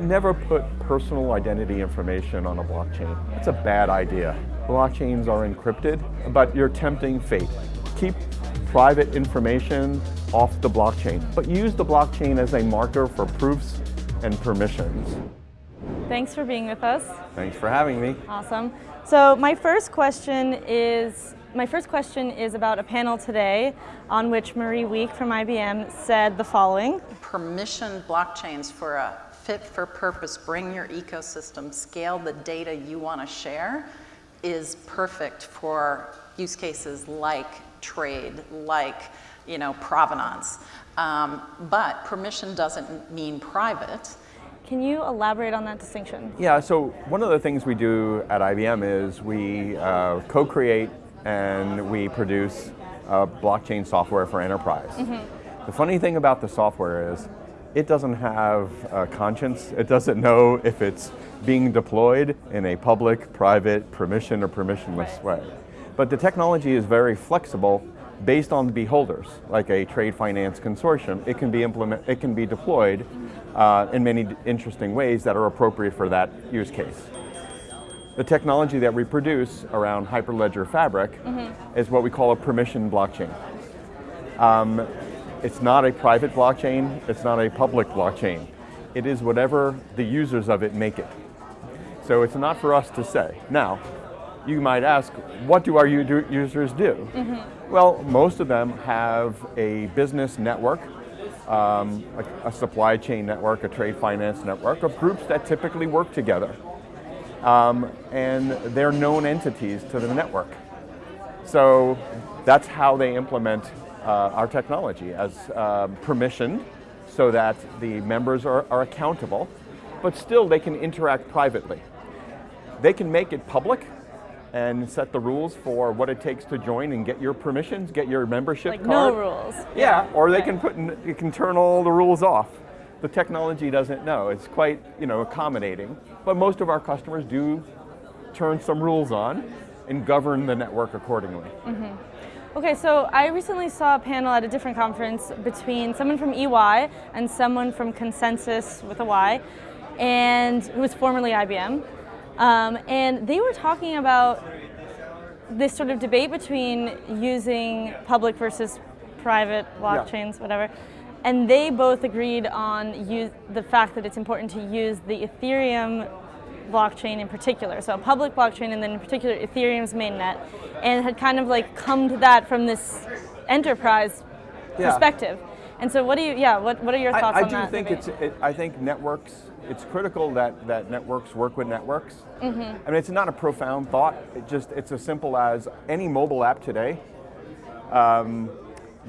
Never put personal identity information on a blockchain. That's a bad idea. Blockchains are encrypted, but you're tempting fate. Keep private information off the blockchain, but use the blockchain as a marker for proofs and permissions. Thanks for being with us. Thanks for having me. Awesome. So my first question is my first question is about a panel today on which Marie Wieck from IBM said the following. Permission blockchains for a fit for purpose, bring your ecosystem, scale the data you want to share is perfect for use cases like trade, like you know, provenance. Um, but permission doesn't mean private. Can you elaborate on that distinction? Yeah, so one of the things we do at IBM is we uh, co-create and we produce uh, blockchain software for enterprise. Mm -hmm. The funny thing about the software is it doesn't have a conscience. It doesn't know if it's being deployed in a public, private, permission or permissionless way. But the technology is very flexible based on the beholders, like a trade finance consortium. It can be implement, it can be deployed uh, in many interesting ways that are appropriate for that use case. The technology that we produce around Hyperledger Fabric mm -hmm. is what we call a permission blockchain. Um, it's not a private blockchain, it's not a public blockchain. It is whatever the users of it make it. So it's not for us to say. Now, you might ask, what do our users do? Mm -hmm. Well, most of them have a business network, um, a, a supply chain network, a trade finance network of groups that typically work together um, and they're known entities to the network. So that's how they implement our technology as um, permissioned so that the members are, are accountable, but still they can interact privately. They can make it public and set the rules for what it takes to join and get your permissions, get your membership like card. no rules. Yeah, or they can put, you can turn all the rules off the technology doesn't know. It's quite you know, accommodating, but most of our customers do turn some rules on and govern the network accordingly. Mm -hmm. Okay, so I recently saw a panel at a different conference between someone from EY and someone from ConsenSys with a Y, and who was formerly IBM. Um, and they were talking about this sort of debate between using public versus private blockchains, yeah. whatever. And they both agreed on use, the fact that it's important to use the Ethereum blockchain in particular, so a public blockchain and then in particular Ethereum's mainnet, and had kind of like come to that from this enterprise yeah. perspective. And so what do you, yeah, what, what are your thoughts I, on that? I do think it's, it, I think networks, it's critical that, that networks work with networks. Mm -hmm. I mean, it's not a profound thought, it just, it's as simple as any mobile app today, um,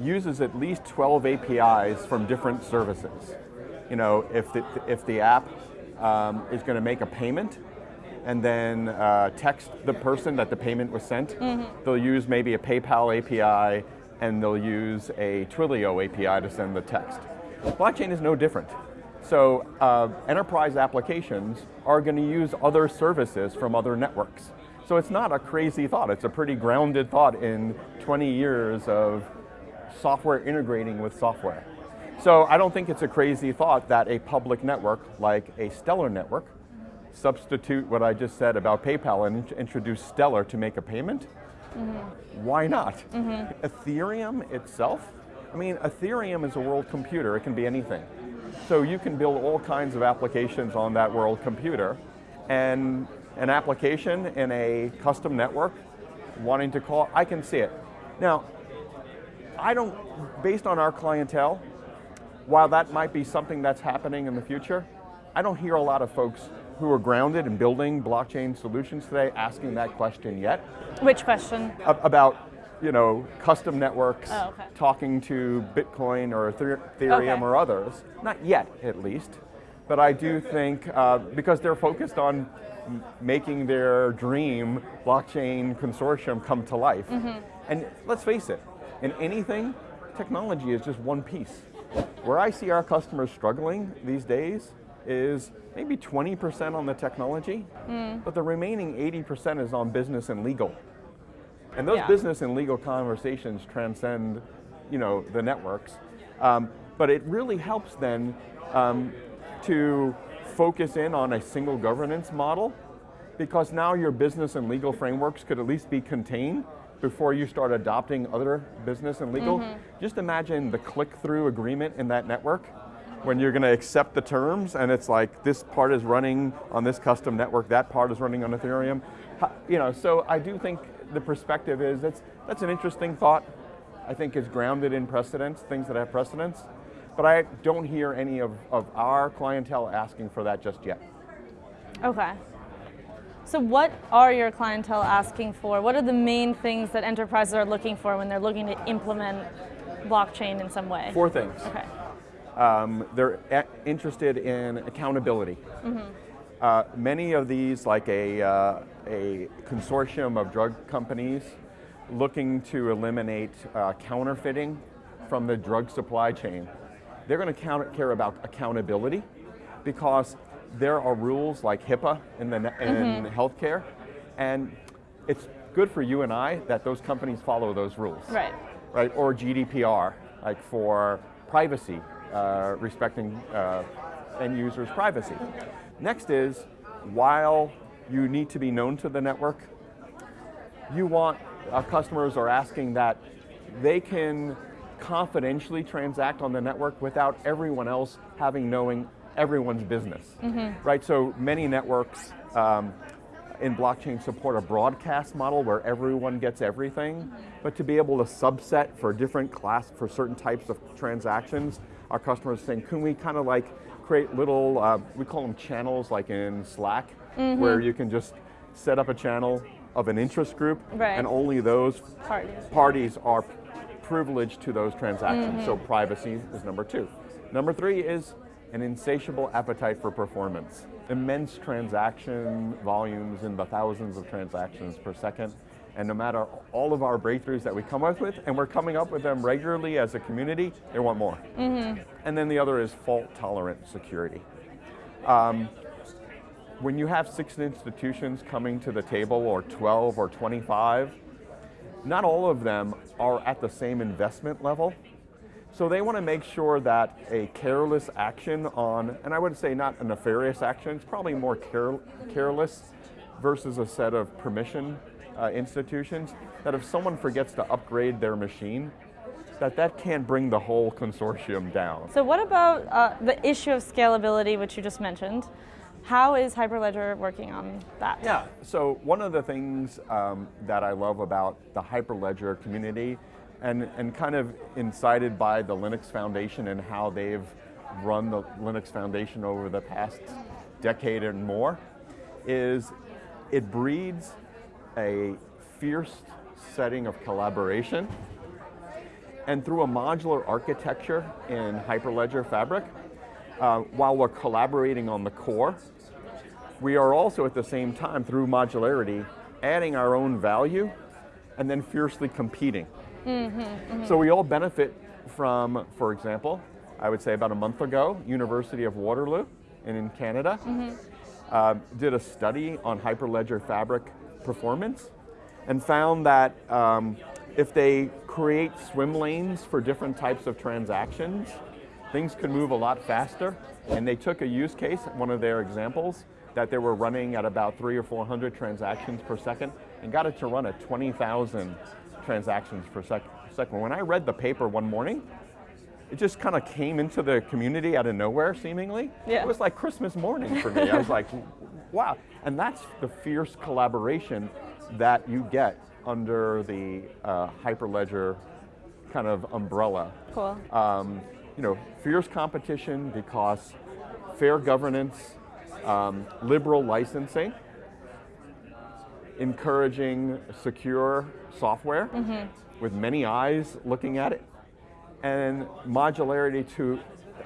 uses at least 12 APIs from different services. You know, if the, if the app um, is going to make a payment and then uh, text the person that the payment was sent, mm -hmm. they'll use maybe a PayPal API and they'll use a Twilio API to send the text. Blockchain is no different. So uh, enterprise applications are going to use other services from other networks. So it's not a crazy thought, it's a pretty grounded thought in 20 years of software integrating with software. So I don't think it's a crazy thought that a public network, like a Stellar network, substitute what I just said about PayPal and introduce Stellar to make a payment. Mm -hmm. Why not? Mm -hmm. Ethereum itself, I mean, Ethereum is a world computer, it can be anything. So you can build all kinds of applications on that world computer, and an application in a custom network wanting to call, I can see it. Now, I don't, based on our clientele, while that might be something that's happening in the future, I don't hear a lot of folks who are grounded in building blockchain solutions today asking that question yet. Which question? About you know, custom networks, oh, okay. talking to Bitcoin or Ethereum okay. or others. Not yet, at least. But I do think, uh, because they're focused on making their dream blockchain consortium come to life. Mm -hmm. And let's face it, in anything, technology is just one piece. Where I see our customers struggling these days is maybe 20% on the technology, mm. but the remaining 80% is on business and legal. And those yeah. business and legal conversations transcend you know, the networks. Um, but it really helps then um, to focus in on a single governance model because now your business and legal frameworks could at least be contained before you start adopting other business and legal. Mm-hmm. Just imagine the click-through agreement in that network when you're going to accept the terms and it's like this part is running on this custom network, that part is running on Ethereum. You know, so I do think the perspective is that's, that's an interesting thought. I think it's grounded in precedents, things that have precedents. But I don't hear any of, of our clientele asking for that just yet. Okay. So what are your clientele asking for? What are the main things that enterprises are looking for when they're looking to implement blockchain in some way? Four things. Okay. Um, they're interested in accountability. Uh, many of these, like a, uh, a consortium of drug companies looking to eliminate uh, counterfeiting from the drug supply chain, they're going to care about accountability because there are rules like HIPAA in, the, in healthcare, and it's good for you and I that those companies follow those rules Right. right? Or GDPR, like for privacy, uh, respecting uh, end users' privacy. Next is, while you need to be known to the network, you want, our customers are asking that they can confidentially transact on the network without everyone else having knowing everyone's business, right? So many networks um, in blockchain support a broadcast model where everyone gets everything, but to be able to subset for different class, for certain types of transactions, our customers are saying, can we kind of like create little, uh, we call them channels like in Slack, where you can just set up a channel of an interest group Right. and only those Parties. parties are privileged to those transactions. So privacy is number two. Number three is an insatiable appetite for performance. Immense transaction volumes in the thousands of transactions per second. And no matter all of our breakthroughs that we come up with, and we're coming up with them regularly as a community, they want more. And then the other is fault tolerant security. Um, when you have six institutions coming to the table, or 12 or 25, not all of them are at the same investment level. So they want to make sure that a careless action on, and I would say not a nefarious action, it's probably more care, careless versus a set of permission uh, institutions, that if someone forgets to upgrade their machine, that that can't bring the whole consortium down. So what about uh, the issue of scalability, which you just mentioned? How is Hyperledger working on that? Yeah, so one of the things um, that I love about the Hyperledger community and, and kind of incited by the Linux Foundation and how they've run the Linux Foundation over the past decade and more is it breeds a fierce setting of collaboration and through a modular architecture in Hyperledger Fabric, uh, while we're collaborating on the core, we are also at the same time, through modularity, adding our own value and then fiercely competing. So we all benefit from, for example, I would say about a month ago, University of Waterloo in, in Canada uh, did a study on Hyperledger Fabric performance and found that um, if they create swim lanes for different types of transactions, things could move a lot faster. And they took a use case, one of their examples, that they were running at about three or 400 transactions per second and got it to run at 20,000 transactions per sec- second. When I read the paper one morning, it just kind of came into the community out of nowhere, seemingly. Yeah. It was like Christmas morning for me. I was like, wow. And that's the fierce collaboration that you get under the uh, Hyperledger kind of umbrella. Cool. Um, you know, fierce competition because fair governance, um, liberal licensing, encouraging secure software mm-hmm. with many eyes looking at it, and modularity to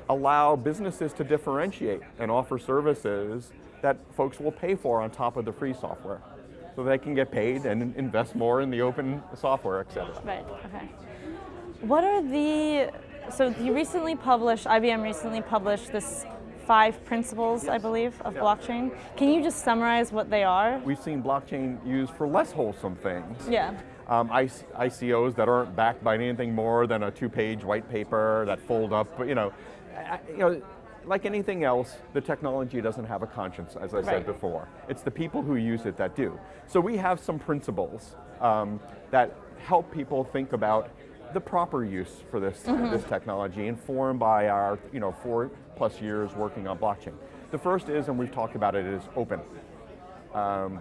allow businesses to differentiate and offer services that folks will pay for on top of the free software. So they can get paid and invest more in the open software, et cetera. Right, okay. What are the, so you recently published, IBM recently published this five principles, I believe, of Yeah. blockchain. Can you just summarize what they are? We've seen blockchain used for less wholesome things. Yeah. um, IC- ICOs that aren't backed by anything more than a two-page white paper that fold up. But you know, you know, like anything else, the technology doesn't have a conscience, as I Right. said before. It's the people who use it that do. So we have some principles um, that help people think about the proper use for this, this technology, informed by our you know, four plus years working on blockchain. The first is, and we've talked about it, is open. Um,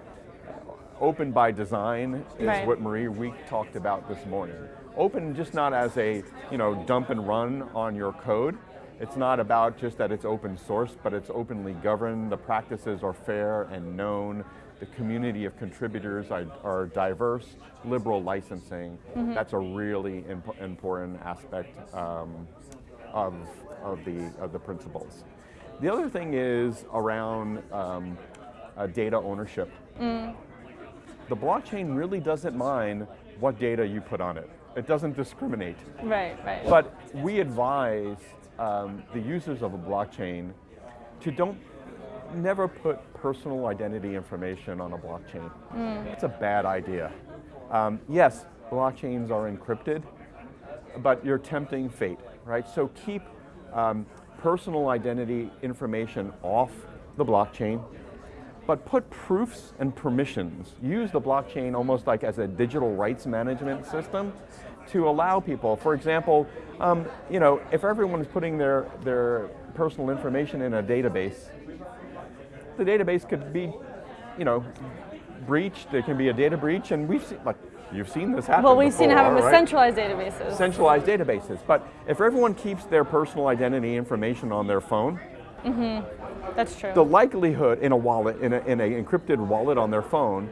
open by design is Right. what Marie Wieck talked about this morning. Open just not as a you know dump and run on your code. It's not about just that it's open source, but it's openly governed. The practices are fair and known. The community of contributors are, are diverse. Liberal licensing. That's a really imp- important aspect um, of, of, the, of the principles. The other thing is around um, uh, data ownership the blockchain really doesn't mind what data you put on it. It doesn't discriminate. Right, right. But we advise um, the users of a blockchain to don't never put personal identity information on a blockchain. It's a bad idea. Um, yes, blockchains are encrypted, but you're tempting fate, right? So keep um, personal identity information off the blockchain, but put proofs and permissions. Use the blockchain almost like as a digital rights management system to allow people, for example, um, you know, if everyone's putting their, their personal information in a database, the database could be, you know, breached. There can be a data breach, and we've seen, like, you've seen this happen. well, we've seen it before, happen with centralized databases. centralized databases. But if everyone keeps their personal identity information on their phone, mm-hmm. That's true. the likelihood in a wallet, in an in a encrypted wallet on their phone,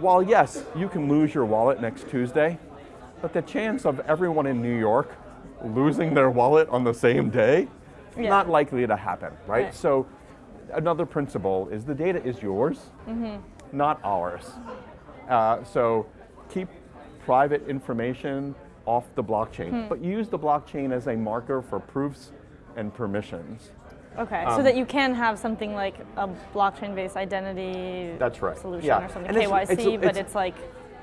while yes, you can lose your wallet next Tuesday, but the chance of everyone in New York losing their wallet on the same day, Yeah. not likely to happen, right? Right. So another principle is the data is yours, Mm-hmm. not ours. Uh, so keep private information off the blockchain, Hmm. but use the blockchain as a marker for proofs and permissions. Okay, Um, so that you can have something like a blockchain-based identity That's right. solution Yeah. or something, And it's- KYC, it's- but it's- it's like,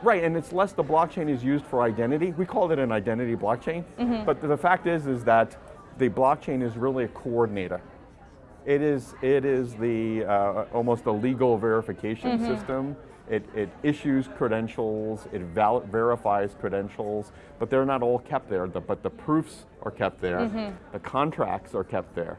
Right, and it's less the blockchain is used for identity. We call it an identity blockchain, but the fact is, is that the blockchain is really a coordinator. It is, it is the uh, almost a legal verification system. It, it issues credentials, it val- verifies credentials, but they're not all kept there. The, but the proofs are kept there, the contracts are kept there,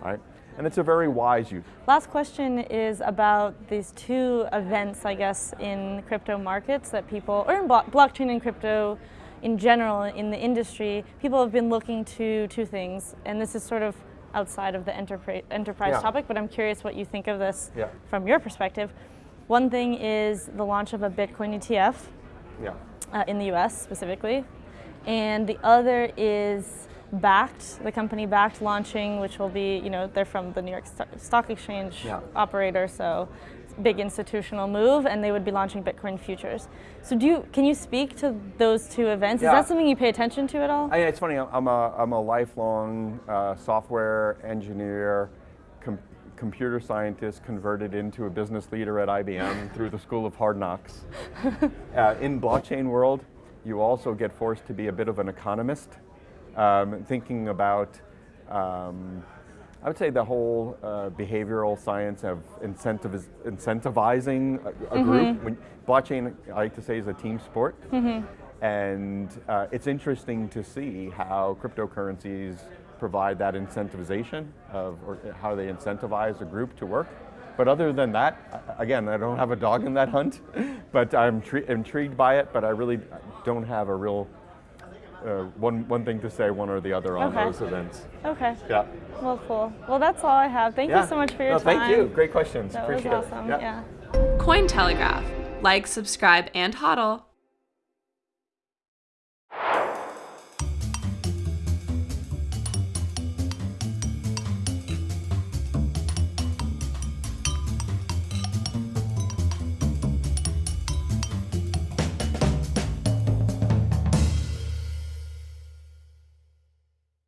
right? And it's a very wise use. Last question is about these two events, I guess, in crypto markets that people, or in blo- blockchain and crypto in general in the industry, people have been looking to two things, and this is sort of outside of the enterprise, enterprise Yeah. topic, but I'm curious what you think of this Yeah. from your perspective. One thing is the launch of a Bitcoin ETF Yeah. uh, in the US specifically. And the other is Bakkt, the company Bakkt launching, which will be, you know, they're from the New York Stock Exchange operator, so big institutional move, and they would be launching Bitcoin futures. So, do you can you speak to those two events? Yeah. Is that something you pay attention to at all? I, it's funny. I'm a, I'm a lifelong uh, software engineer, com- computer scientist, converted into a business leader at IBM through the School of Hard Knocks. uh, in blockchain world, you also get forced to be a bit of an economist, um, thinking about. Um, I would say the whole uh, behavioral science of incentiviz- incentivizing a, a group. When, blockchain, I like to say, is a team sport. And uh, it's interesting to see how cryptocurrencies provide that incentivization of, or how they incentivize a group to work. But other than that, again, I don't have a dog in that hunt, but I'm tri- intrigued by it, but I really don't have a real uh, one, one thing to say one or the other on Okay. those events. Okay. Yeah. Well, cool. Well, that's all I have. Thank yeah. you so much for your no, time. Thank you. Great questions. That Appreciate was it. awesome. Yeah. yeah. Cointelegraph. Like, subscribe, and hodl.